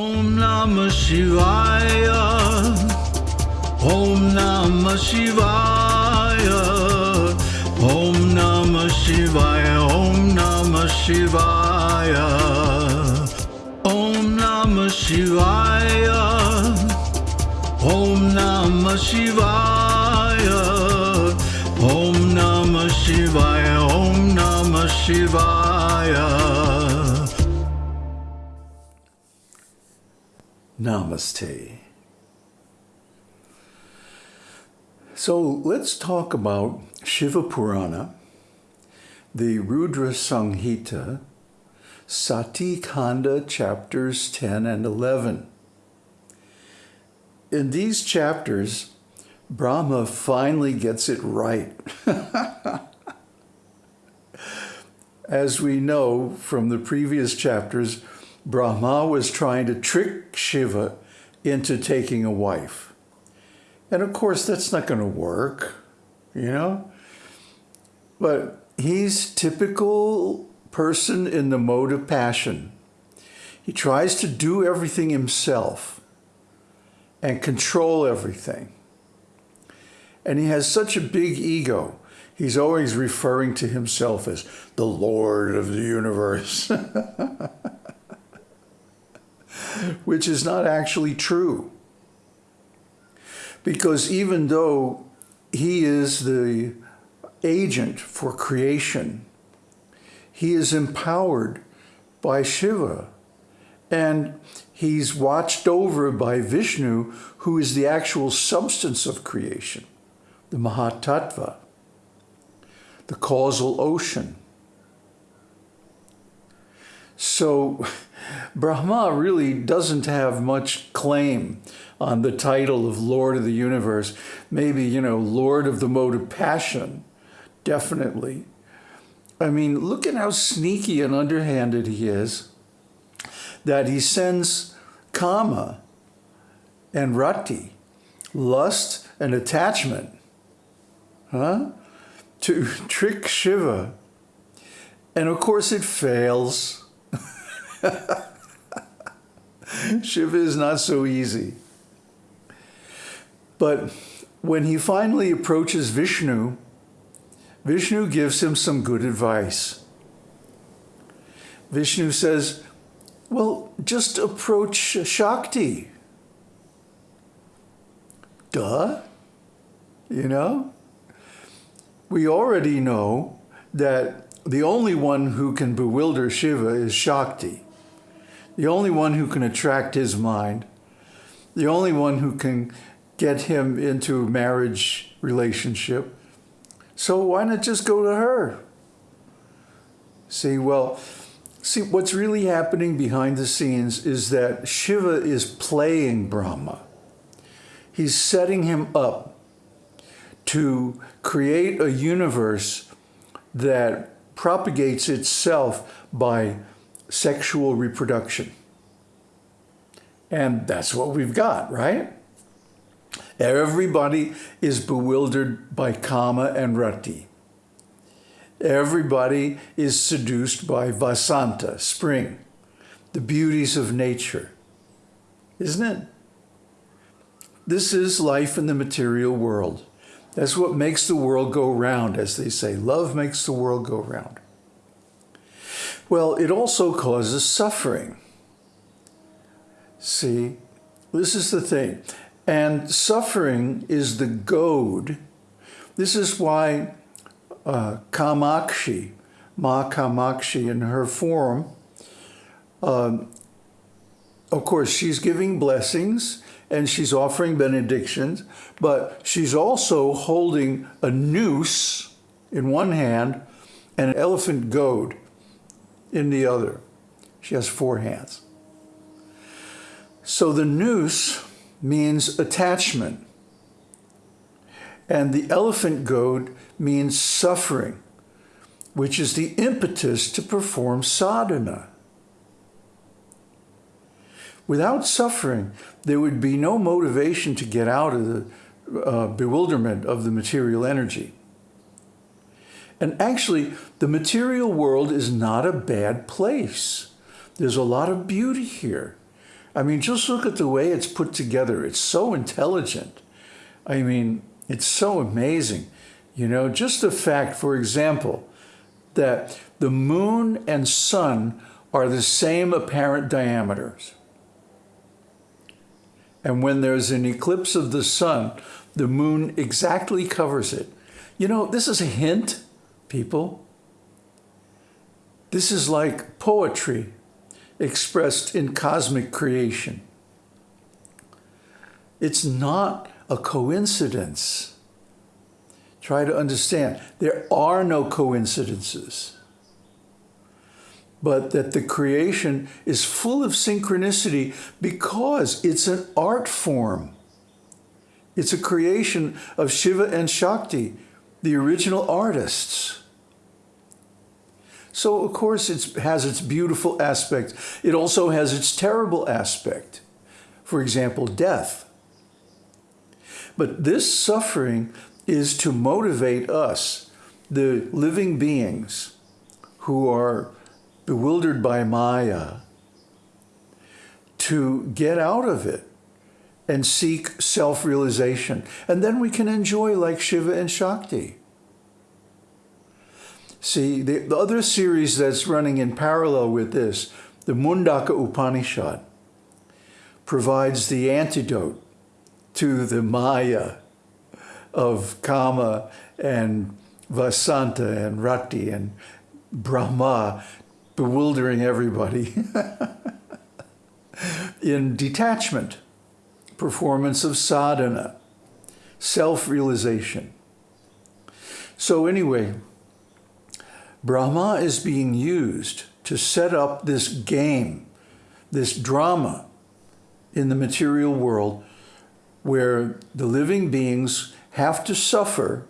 ॐ नाम शिवाय ॐ नम शिवाय ॐ ॐ नम शिवाय ॐ ॐ नम शिवाय ॐ नम शिवाय ॐ नाम शिवाय Namaste. So let's talk about Shiva Purana, the Rudra Samhita, Sati Kanda chapters 10 and 11. In these chapters, Brahma finally gets it right. As we know from the previous chapters, Brahma was trying to trick Shiva into taking a wife. And of course, that's not going to work, you know? But he's typical person in the mode of passion. He tries to do everything himself and control everything. And he has such a big ego. He's always referring to himself as the Lord of the universe. which is not actually true. Because even though he is the agent for creation, he is empowered by Shiva and he's watched over by Vishnu, who is the actual substance of creation, the Mahatattva, the causal ocean. So Brahma really doesn't have much claim on the title of Lord of the Universe. Maybe, you know, Lord of the Mode of Passion, definitely. I mean, look at how sneaky and underhanded he is, that he sends Kama and Rati, lust and attachment, huh, to trick Shiva. And of course it fails. Shiva is not so easy. But when he finally approaches Vishnu, Vishnu gives him some good advice. Vishnu says, well, just approach Shakti. Duh. You know? We already know that the only one who can bewilder Shiva is Shakti the only one who can attract his mind, the only one who can get him into a marriage relationship. So why not just go to her? See, well, see, what's really happening behind the scenes is that Shiva is playing Brahma. He's setting him up to create a universe that propagates itself by sexual reproduction. And that's what we've got, right? Everybody is bewildered by Kama and Rati. Everybody is seduced by Vasanta, spring, the beauties of nature. Isn't it? This is life in the material world. That's what makes the world go round, as they say. Love makes the world go round. Well, it also causes suffering. See, this is the thing. And suffering is the goad. This is why uh, Kamakshi, Ma Kamakshi in her form, um, of course, she's giving blessings and she's offering benedictions, but she's also holding a noose in one hand and an elephant goad in the other. She has four hands. So the noose means attachment. And the elephant goad means suffering, which is the impetus to perform sadhana. Without suffering, there would be no motivation to get out of the uh, bewilderment of the material energy. And actually, the material world is not a bad place. There's a lot of beauty here. I mean, just look at the way it's put together. It's so intelligent. I mean, it's so amazing. You know, just the fact, for example, that the moon and sun are the same apparent diameters. And when there's an eclipse of the sun, the moon exactly covers it. You know, this is a hint, people. This is like poetry expressed in cosmic creation. It's not a coincidence. Try to understand, there are no coincidences. But that the creation is full of synchronicity because it's an art form. It's a creation of Shiva and Shakti, the original artists. So, of course, it has its beautiful aspect. It also has its terrible aspect. For example, death. But this suffering is to motivate us, the living beings who are bewildered by Maya, to get out of it and seek self-realization. And then we can enjoy like Shiva and Shakti. See, the, the other series that's running in parallel with this, the Mundaka Upanishad, provides the antidote to the Maya of Kama and Vasanta and Rati and Brahma, bewildering everybody in detachment, performance of sadhana, self-realization. So anyway, Brahma is being used to set up this game, this drama in the material world where the living beings have to suffer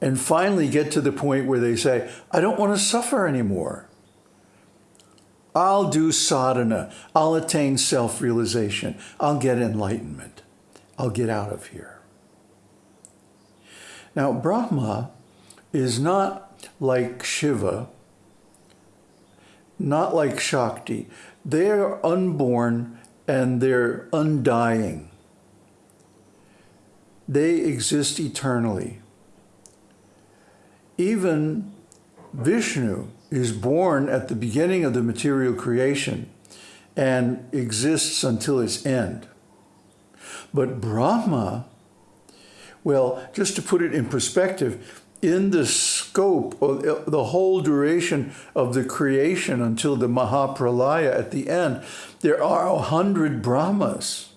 and finally get to the point where they say, I don't want to suffer anymore. I'll do sadhana. I'll attain self-realization. I'll get enlightenment. I'll get out of here. Now, Brahma is not like Shiva, not like Shakti. They're unborn and they're undying. They exist eternally. Even Vishnu is born at the beginning of the material creation and exists until its end. But Brahma, well, just to put it in perspective, in the scope uh, the whole duration of the creation until the Mahapralaya at the end, there are a hundred Brahmas.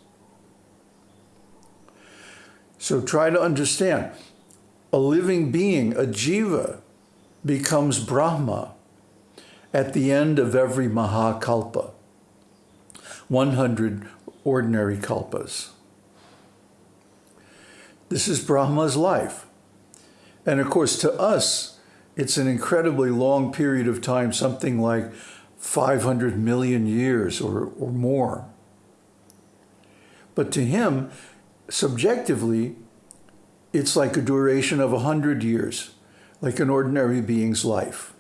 So try to understand. A living being, a jiva, becomes Brahma at the end of every Mahakalpa. 100 ordinary kalpas. This is Brahma's life. And of course, to us, it's an incredibly long period of time, something like 500 million years or, or more. But to him, subjectively, it's like a duration of 100 years, like an ordinary being's life.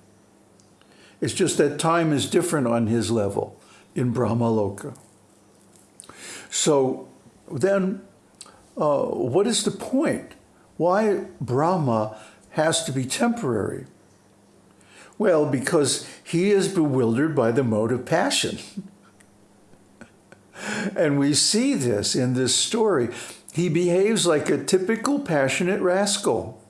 It's just that time is different on his level in Brahmaloka. So then, uh, what is the point? Why Brahma has to be temporary? Well, because he is bewildered by the mode of passion. and we see this in this story. He behaves like a typical passionate rascal,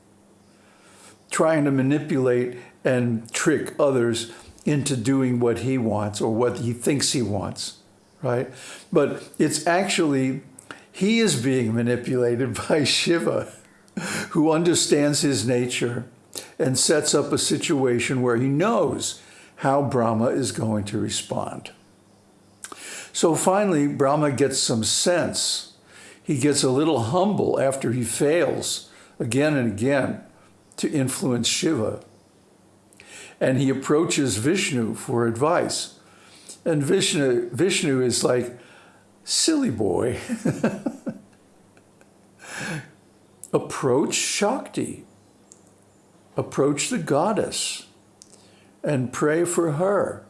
trying to manipulate and trick others into doing what he wants or what he thinks he wants, right? But it's actually, he is being manipulated by Shiva who understands his nature and sets up a situation where he knows how Brahma is going to respond. So finally, Brahma gets some sense. He gets a little humble after he fails again and again to influence Shiva. And he approaches Vishnu for advice. And Vishnu, Vishnu is like, silly boy. approach Shakti, approach the goddess, and pray for her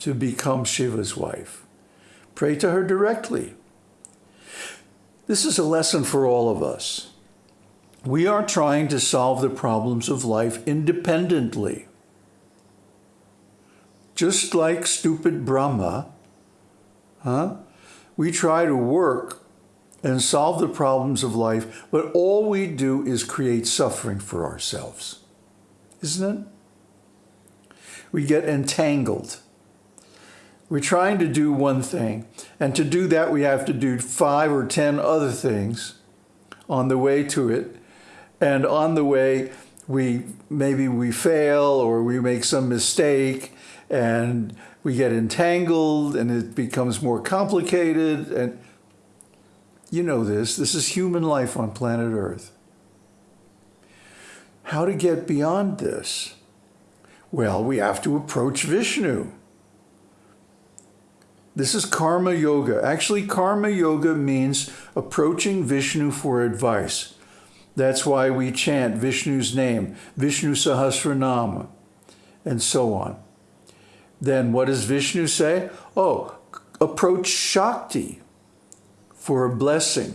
to become Shiva's wife. Pray to her directly. This is a lesson for all of us. We are trying to solve the problems of life independently. Just like stupid Brahma, huh? We try to work and solve the problems of life, but all we do is create suffering for ourselves. Isn't it? We get entangled. We're trying to do one thing, and to do that, we have to do five or ten other things on the way to it. And on the way, we maybe we fail or we make some mistake and we get entangled and it becomes more complicated and you know this. This is human life on planet earth. How to get beyond this? Well we have to approach vishnu. This is karma yoga. Actually karma yoga means approaching vishnu for advice. That's why we chant vishnu's name vishnu sahasranama and so on. Then what does Vishnu say? Oh, approach Shakti for a blessing.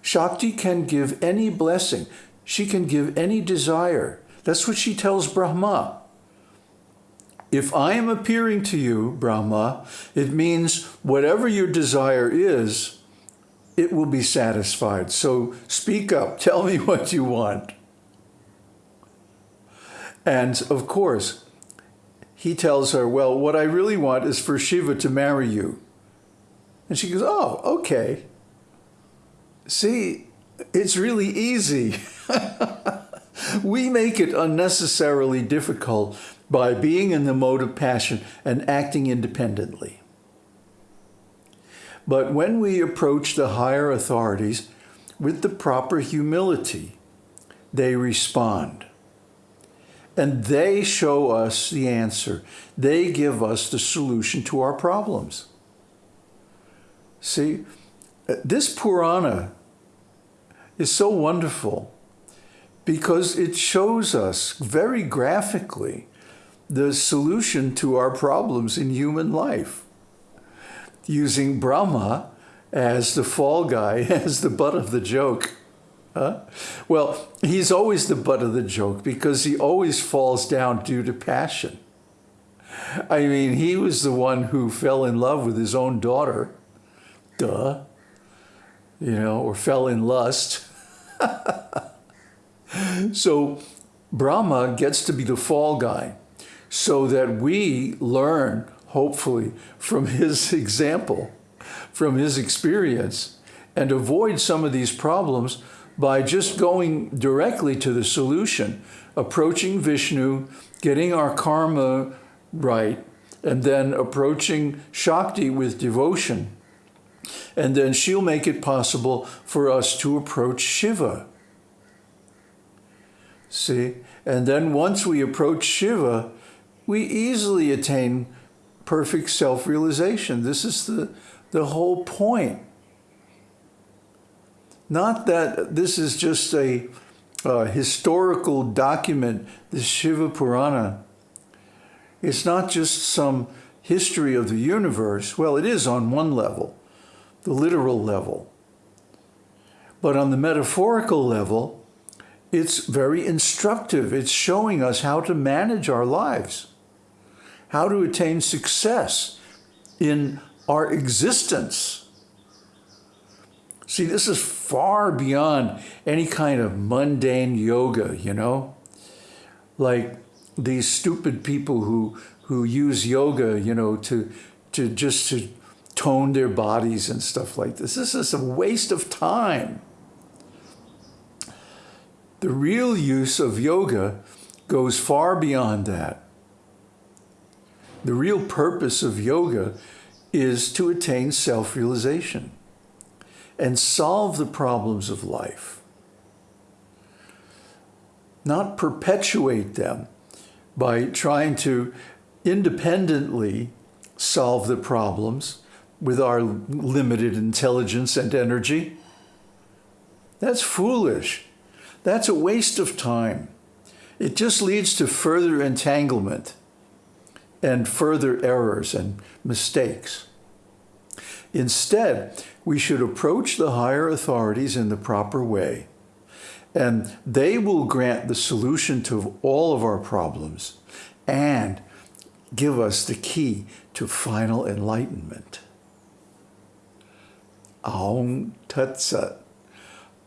Shakti can give any blessing. She can give any desire. That's what she tells Brahma. If I am appearing to you, Brahma, it means whatever your desire is, it will be satisfied. So speak up. Tell me what you want. And of course, he tells her, well, what I really want is for Shiva to marry you. And she goes, oh, okay. See, it's really easy. we make it unnecessarily difficult by being in the mode of passion and acting independently. But when we approach the higher authorities with the proper humility, they respond. And they show us the answer. They give us the solution to our problems. See, uh, this Purana is so wonderful because it shows us very graphically the solution to our problems in human life. Using Brahma as the fall guy, as the butt of the joke. Huh? Well, he's always the butt of the joke because he always falls down due to passion. I mean, he was the one who fell in love with his own daughter. Duh. You know, or fell in lust. so Brahma gets to be the fall guy so that we learn, hopefully, from his example, from his experience, and avoid some of these problems by just going directly to the solution, approaching Vishnu, getting our karma right, and then approaching Shakti with devotion. And then she'll make it possible for us to approach Shiva. See? And then once we approach Shiva, we easily attain perfect self-realization. This is the, the whole point. Not that this is just a historical document, the Shiva Purana. It's not just some history of the universe. Well, it is on one level, the literal level. But on the metaphorical level, it's very instructive. It's showing us how to manage our lives, how to attain success in our existence. See, this is far beyond any kind of mundane yoga, you know? Like these stupid people who, who use yoga, you know, to, to just to tone their bodies and stuff like this. This is a waste of time. The real use of yoga goes far beyond that. The real purpose of yoga is to attain self-realization and solve the problems of life. Not perpetuate them by trying to independently solve the problems with our limited intelligence and energy. That's foolish. That's a waste of time. It just leads to further entanglement and further errors and mistakes. Instead, we should approach the higher authorities in the proper way, and they will grant the solution to all of our problems and give us the key to final enlightenment. Aung Tat Sat.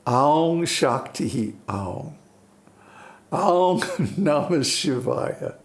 Aung Shakti Aung. Aung Namah Shivaya.